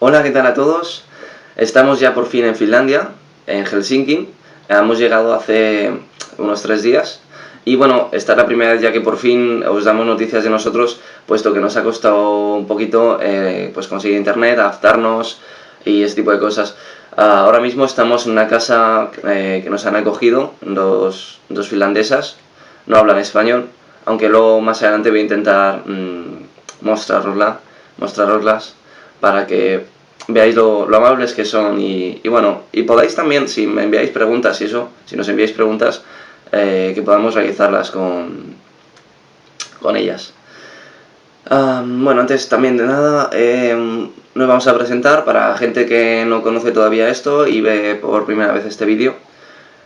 Hola, ¿qué tal a todos? Estamos ya por fin en Finlandia, en Helsinki. Hemos llegado hace unos tres días. Y bueno, esta es la primera vez ya que por fin os damos noticias de nosotros, puesto que nos ha costado un poquito eh, pues conseguir internet, adaptarnos y ese tipo de cosas. Ah, ahora mismo estamos en una casa eh, que nos han acogido, dos, dos, finlandesas, no hablan español, aunque luego más adelante voy a intentar mmm, mostraroslas para que veáis lo, amables que son y, bueno, y podáis también, si me enviáis preguntas y eso, si nos enviáis preguntas, eh, que podamos realizarlas con, con ellas. bueno, antes también de nada, em, nos vamos a presentar para gente que no conoce todavía esto y ve por primera vez este vídeo.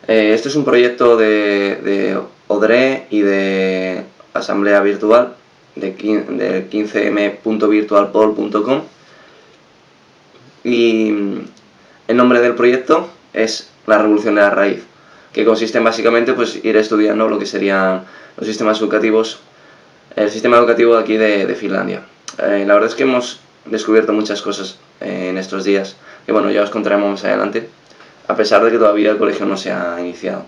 Eh, este es un proyecto de, de ODRE y de Asamblea Virtual de, de 15m.virtualpol.com y el nombre del proyecto es La Revolución de la Raíz, que consiste en básicamente pues, ir estudiando lo que serían los sistemas educativos, el sistema educativo aquí de, Finlandia. Eh, la verdad es que hemos descubierto muchas cosas eh, en estos días, que bueno, ya os contaremos más adelante, a pesar de que todavía el colegio no se ha iniciado.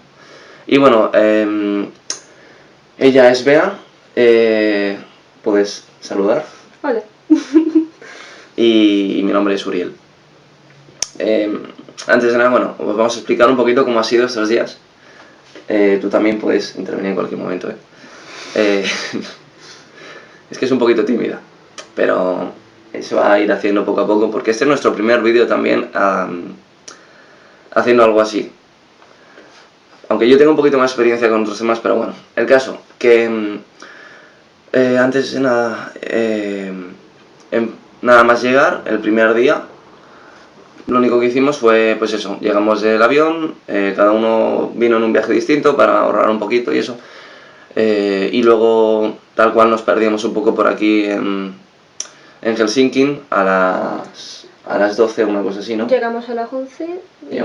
Y bueno, em, ella es Bea, eh, puedes saludar. Hola. y mi nombre es Uriel. Em, antes de nada, bueno, os vamos a explicar un poquito cómo ha sido estos días. Eh, tú también puedes intervenir en cualquier momento, ¿eh? eh es que es un poquito tímida, pero se va a ir haciendo poco a poco, porque este es nuestro primer vídeo también haciendo algo así. Aunque yo tengo un poquito más experiencia con otros temas, pero bueno, el caso, que em, eh, antes de nada, em, nada más llegar, el primer día, lo único que hicimos fue, pues eso, llegamos del avión, eh, cada uno vino en un viaje distinto para ahorrar un poquito y eso. Eh, y luego, tal cual, nos perdíamos un poco por aquí en, en Helsinki a las, a las 12, una cosa así, ¿no? Llegamos a las 11 y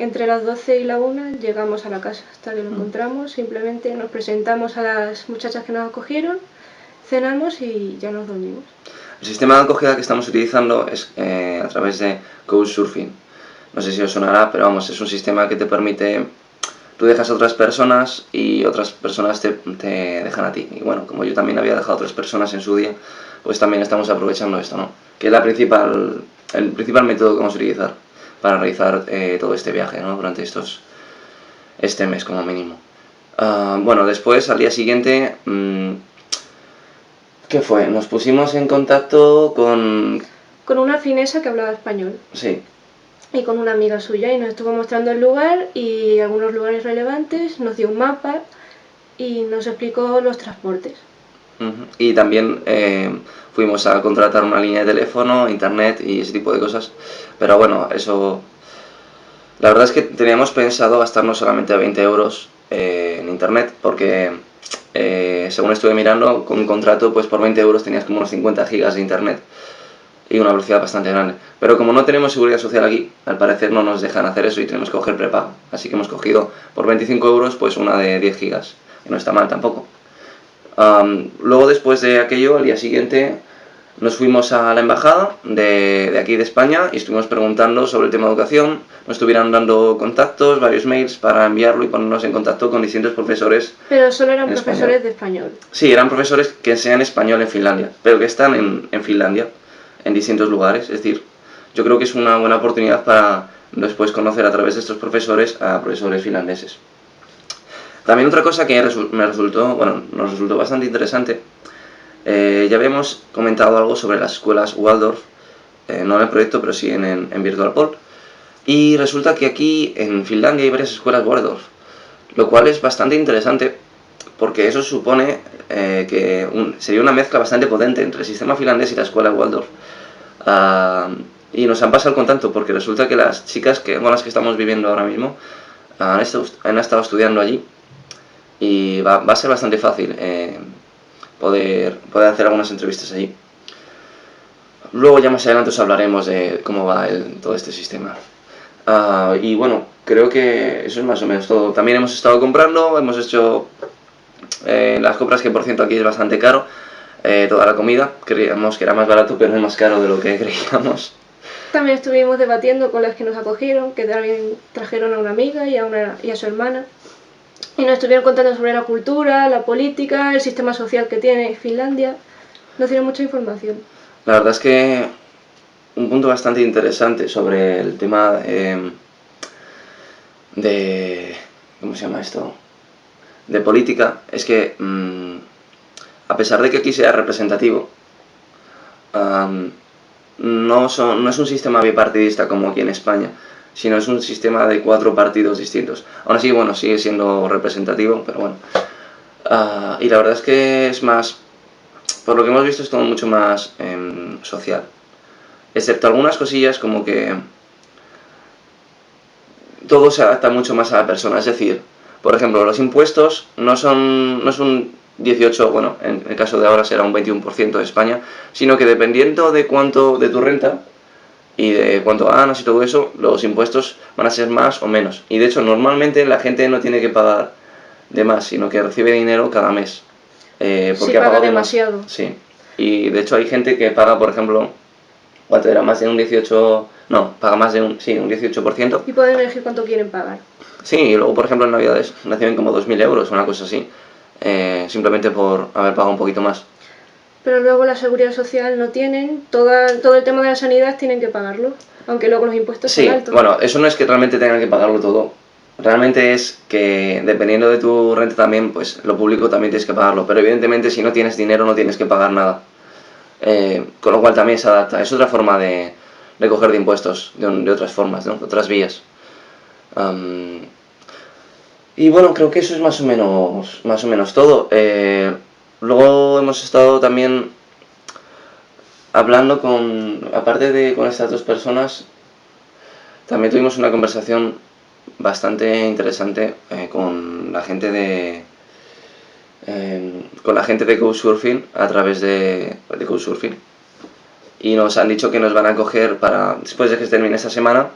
entre las 12 y la 1 llegamos a la casa hasta que lo mm. encontramos. Simplemente nos presentamos a las muchachas que nos acogieron, cenamos y ya nos dormimos. El sistema de acogida que estamos utilizando es eh, a través de Couchsurfing. No sé si os sonará, pero vamos, es un sistema que te permite... Tú dejas a otras personas y otras personas te, dejan a ti. Y bueno, como yo también había dejado a otras personas en su día, pues también estamos aprovechando esto, ¿no? Que es la principal, el principal método que vamos a utilizar para realizar eh, todo este viaje, ¿no? Durante estos, este mes como mínimo. Ah, bueno, después, al día siguiente... Mmm, ¿Qué fue? Nos pusimos en contacto con... Con una finesa que hablaba español. Sí. Y con una amiga suya y nos estuvo mostrando el lugar y algunos lugares relevantes, nos dio un mapa y nos explicó los transportes. Y también eh, fuimos a contratar una línea de teléfono, internet y ese tipo de cosas. Pero bueno, eso... La verdad es que teníamos pensado gastarnos solamente 20 euros eh, en internet porque eh, según estuve mirando, con un contrato, pues por 20 euros tenías como unos 50 gigas de internet y una velocidad bastante grande. Pero como no tenemos seguridad social aquí, al parecer no nos dejan hacer eso y tenemos que coger prepago. Así que hemos cogido por 25 euros pues una de 10 gigas, que no está mal tampoco. luego después de aquello, al día siguiente, nos fuimos a la embajada de, de, aquí de España y estuvimos preguntando sobre el tema de educación. Nos estuvieron dando contactos, varios mails para enviarlo y ponernos en contacto con distintos profesores. Pero solo eran profesores de español. Sí, eran profesores que enseñan español en Finlandia, pero que están en, en Finlandia, en distintos lugares. Es decir, yo creo que es una buena oportunidad para después conocer a través de estos profesores a profesores finlandeses. También otra cosa que me resultó, bueno, nos resultó bastante interesante eh, ya habíamos comentado algo sobre las escuelas Waldorf, eh, no en el proyecto, pero sí en, en, VirtualPol. Y resulta que aquí en Finlandia hay varias escuelas Waldorf, lo cual es bastante interesante porque eso supone eh, que sería una mezcla bastante potente entre el sistema finlandés y la escuela Waldorf. Ah, y nos han pasado el contacto porque resulta que las chicas que, con las que estamos viviendo ahora mismo han estado, han estado estudiando allí y va, va, a ser bastante fácil poder, poder hacer algunas entrevistas allí. Luego ya más adelante os hablaremos de cómo va todo este sistema. Ah, y bueno, creo que eso es más o menos todo. También hemos estado comprando, hemos hecho eh, las compras que por ciento aquí es bastante caro. Eh, toda la comida, creíamos que era más barato pero es más caro de lo que creíamos. también estuvimos debatiendo con las que nos acogieron, que también trajeron a una amiga y a, una, y a su hermana. Y nos estuvieron contando sobre la cultura, la política, el sistema social que tiene Finlandia. Nos dieron mucha información. La verdad es que un punto bastante interesante sobre el tema de... ¿Cómo se llama esto? De política, es que mm, a pesar de que aquí sea representativo, no, no es un sistema bipartidista como aquí en España, sino es un sistema de cuatro partidos distintos. Aún así, bueno, sigue siendo representativo, pero bueno. Ah, y la verdad es que es más, por lo que hemos visto, es todo mucho más em, social. Excepto algunas cosillas como que todo se adapta mucho más a la persona. Es decir, por ejemplo, los impuestos no son, no es un 18, bueno, en el caso de ahora será un 21% de España, sino que dependiendo de cuánto de tu renta y de cuánto ganas y todo eso, los impuestos van a ser más o menos. Y de hecho, normalmente la gente no tiene que pagar de más, sino que recibe dinero cada mes. Eh, porque ha pagado demasiado. Sí. Y de hecho hay gente que paga, por ejemplo, ¿cuánto era? Más de un 18... No, paga más de un, sí, un 18%. Y pueden elegir cuánto quieren pagar. Sí, y luego, por ejemplo, en Navidades reciben como 2.000 euros, una cosa así. Eh, simplemente por haber pagado un poquito más. Pero luego la seguridad social no tienen, toda, todo el tema de la sanidad tienen que pagarlo, aunque luego los impuestos sí, son altos. bueno, eso no es que realmente tengan que pagarlo todo, realmente es que dependiendo de tu renta también, pues lo público también tienes que pagarlo, pero evidentemente si no tienes dinero no tienes que pagar nada, eh, con lo cual también se adapta, es otra forma de, de coger de impuestos, de, de otras formas, ¿no? otras vías. Y bueno, creo que eso es más o menos, más o menos todo. Eh, luego hemos estado también hablando con, aparte de con estas dos personas, también tuvimos una conversación bastante interesante eh, con la gente de eh, con la gente de Couchsurfing a través de, de Couchsurfing. Y nos han dicho que nos van a coger para después de que termine esta semana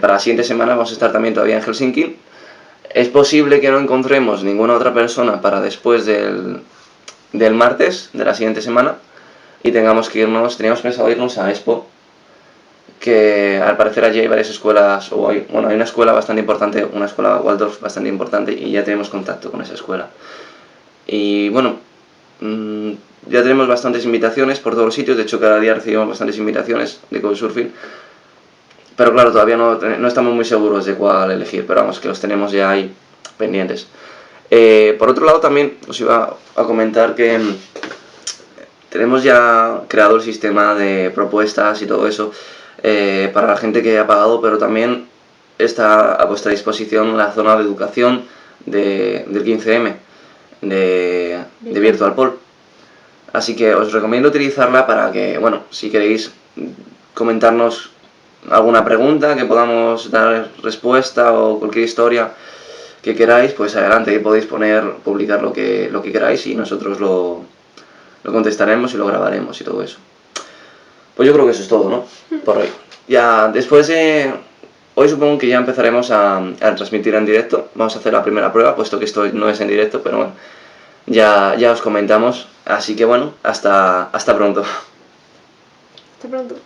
para la siguiente semana vamos a estar también todavía en Helsinki. Es posible que no encontremos ninguna otra persona para después del, del martes de la siguiente semana y tengamos que irnos, teníamos pensado irnos a Expo, que al parecer allí hay varias escuelas, o bueno, hay una escuela bastante importante, una escuela Waldorf bastante importante y ya tenemos contacto con esa escuela. Y bueno, mm, ya tenemos bastantes invitaciones por todos los sitios, de hecho cada día recibimos bastantes invitaciones de Couchsurfing, pero claro, todavía no, no, estamos muy seguros de cuál elegir, pero vamos, que los tenemos ya ahí pendientes. Eh, por otro lado también os iba a comentar que mm, tenemos ya creado el sistema de propuestas y todo eso eh, para la gente que ha pagado, pero también está a vuestra disposición la zona de educación de, del 15M, de, de Virtual Poll. Así que os recomiendo utilizarla para que, bueno, si queréis comentarnos alguna pregunta que podamos dar respuesta o cualquier historia que queráis, pues adelante, podéis poner, publicar lo que, lo que queráis y nosotros lo, lo contestaremos y lo grabaremos y todo eso. Pues yo creo que eso es todo, ¿no? Por hoy. Ya después de... Hoy supongo que ya empezaremos a, a, transmitir en directo. Vamos a hacer la primera prueba, puesto que esto no es en directo, pero bueno, ya, ya os comentamos. Así que bueno, hasta, hasta pronto. Hasta pronto.